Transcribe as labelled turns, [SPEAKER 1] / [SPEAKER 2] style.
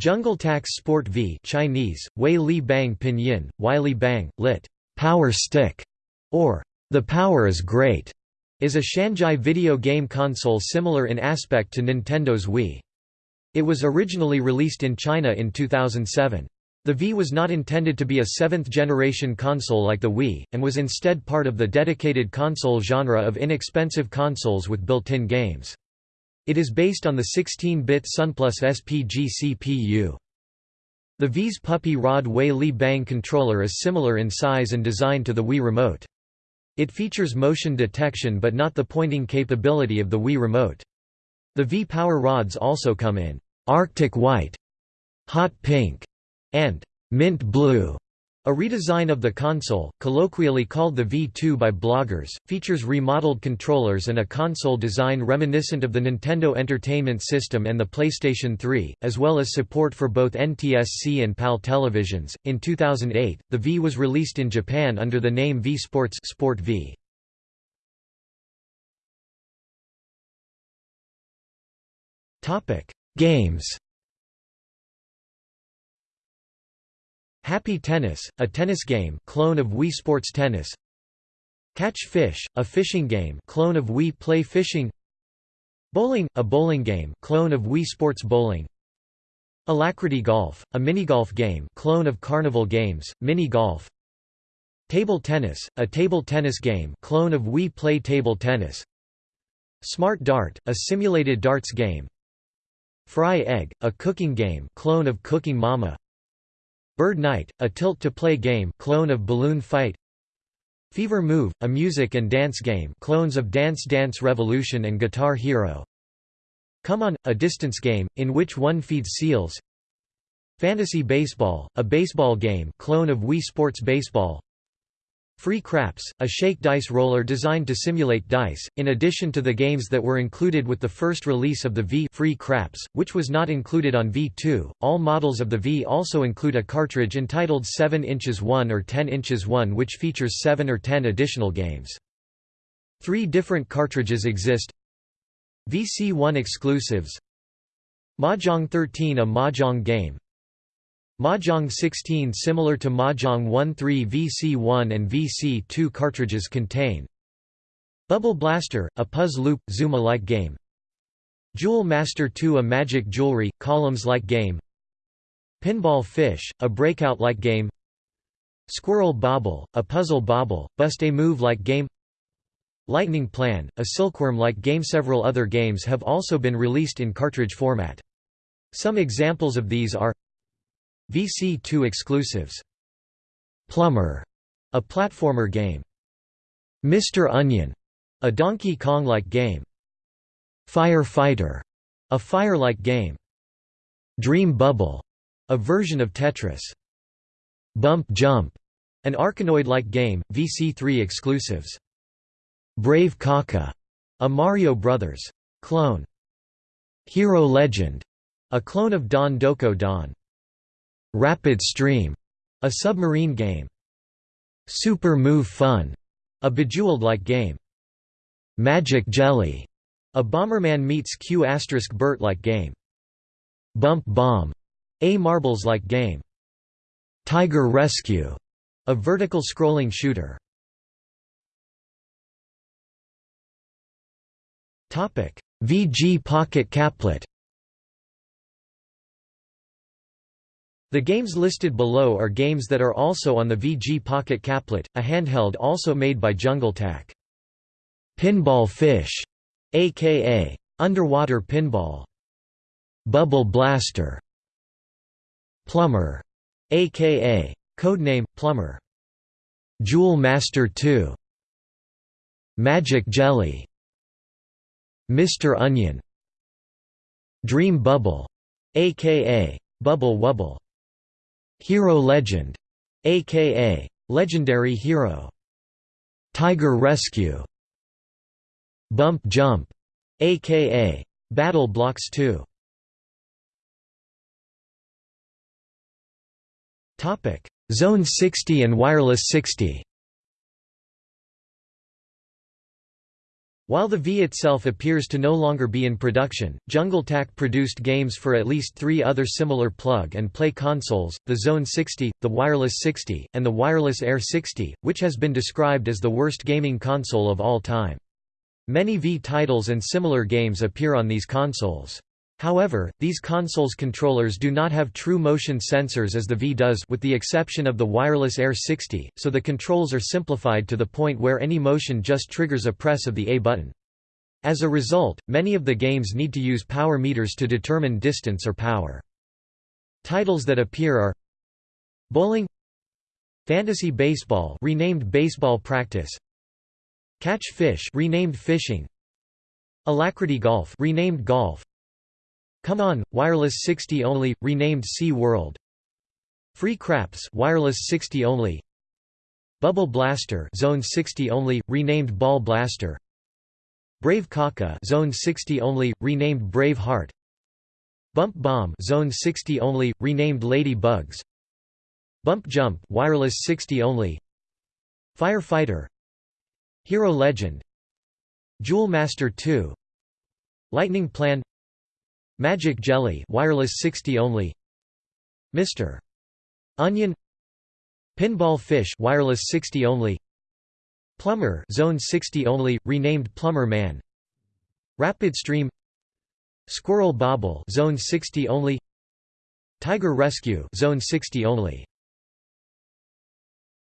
[SPEAKER 1] JungleTac Sport Vii Chinese, Wei Li Bang Pinyin, Wei Bang, lit. Power Stick, or The Power is Great, is a Shanzhai video game console similar in aspect to Nintendo's Wii. It was originally released in China in 2007. The Vii was not intended to be a seventh-generation console like the Wii, and was instead part of the dedicated console genre of inexpensive consoles with built-in games. It is based on the 16-bit Sunplus SPG CPU. The Vii's Puppy Rod Wei Li Bang controller is similar in size and design to the Wii Remote. It features motion detection but not the pointing capability of the Wii Remote. The Vii Power rods also come in Arctic White, Hot Pink, and Mint Blue. A redesign of the console, colloquially called the V2 by bloggers, features remodeled controllers and a console design reminiscent of the Nintendo Entertainment System and the PlayStation 3, as well as support for both NTSC and PAL televisions. In 2008, the Vii was released in Japan under the name V Sports Sport v. Topic: Games Happy Tennis, a tennis game clone of Wii Sports Tennis. Catch Fish, a fishing game clone of Wii Play Fishing. Bowling, a bowling game clone of Wii Sports Bowling. Alacrity Golf, a minigolf game clone of Carnival Games, Mini Golf. Table Tennis, a table tennis game clone of Wii Play Table Tennis. Smart Dart, a simulated darts game. Fry Egg, a cooking game clone of Cooking Mama Bird Night, a tilt-to-play game clone of Balloon Fight Fever Move, a music and dance game clones of Dance Dance Revolution and Guitar Hero Come On, a distance game, in which one feeds seals Fantasy Baseball, a baseball game clone of Wii Sports Baseball Free Craps, a shake dice roller designed to simulate dice, in addition to the games that were included with the first release of the Vii Free Craps, which was not included on V2. All models of the Vii also include a cartridge entitled 7 inches 1 or 10 inches 1 which features 7 or 10 additional games. Three different cartridges exist VC1 exclusives Mahjong 13 a Mahjong game Mahjong 16 similar to Mahjong 1-3 VC1 and VC2 cartridges contain Bubble Blaster, a Puzz Loop, Zuma-like game. Jewel Master 2 a Magic Jewelry, Columns-like game. Pinball Fish, a Breakout-like game. Squirrel Bobble, a Puzzle Bobble, Bust-A-Move-like game. Lightning Plan, a Silkworm-like game. Several other games have also been released in cartridge format. Some examples of these are VC2 exclusives Plumber, a platformer game. Mr. Onion, a Donkey Kong-like game. Firefighter, a fire-like game. Dream Bubble, a version of Tetris. Bump Jump, an Arkanoid-like game, VC3 exclusives. Brave Kaka, a Mario Brothers clone. Hero Legend, a clone of Don Doko Don. Rapid Stream, a submarine game. Super Move Fun, a Bejeweled-like game. Magic Jelly, a Bomberman meets Q** Bert-like game. Bump Bomb, a Marbles-like game. Tiger Rescue, a vertical scrolling shooter. Topic: VG Pocket Caplet The games listed below are games that are also on the VG Pocket Caplet, a handheld also made by JungleTac. Pinball Fish, aka Underwater Pinball. Bubble Blaster. Plumber, aka codename Plumber. Jewel Master 2. Magic Jelly. Mr. Onion. Dream Bubble, aka Bubble Wubble. Hero Legend, aka Legendary Hero. Tiger Rescue. Bump Jump, aka Battle Blocks 2. Topic: Zone 60 and Wireless 60. While the Vii itself appears to no longer be in production, JungleTac produced games for at least three other similar plug-and-play consoles, the Zone 60, the Wireless 60, and the Wireless Air 60, which has been described as the worst gaming console of all time. Many Vii titles and similar games appear on these consoles. However, these consoles' controllers do not have true motion sensors as the Vii does with the exception of the Wireless Air 60, so the controls are simplified to the point where any motion just triggers a press of the A button. As a result, many of the games need to use power meters to determine distance or power. Titles that appear are Bowling Fantasy Baseball renamed Baseball Practice Catch Fish renamed Fishing Alacrity Golf renamed Golf Come On, Wireless 60 only, renamed Sea World. Free Craps Wireless 60 only. Bubble Blaster Zone 60 only, renamed Ball Blaster. Brave Kaka Zone 60 only, renamed Brave Heart. Bump Bomb Zone 60 only, renamed Lady Bugs. Bump Jump Wireless 60 only. Firefighter. Hero Legend. Jewel Master 2 Lightning Plan Magic Jelly wireless 60 only. Mr. Onion. Pinball Fish wireless 60 only. Plumber Zone 60 only renamed Plumber Man. Rapid Stream. Squirrel Bobble Zone 60 only. Tiger Rescue Zone 60 only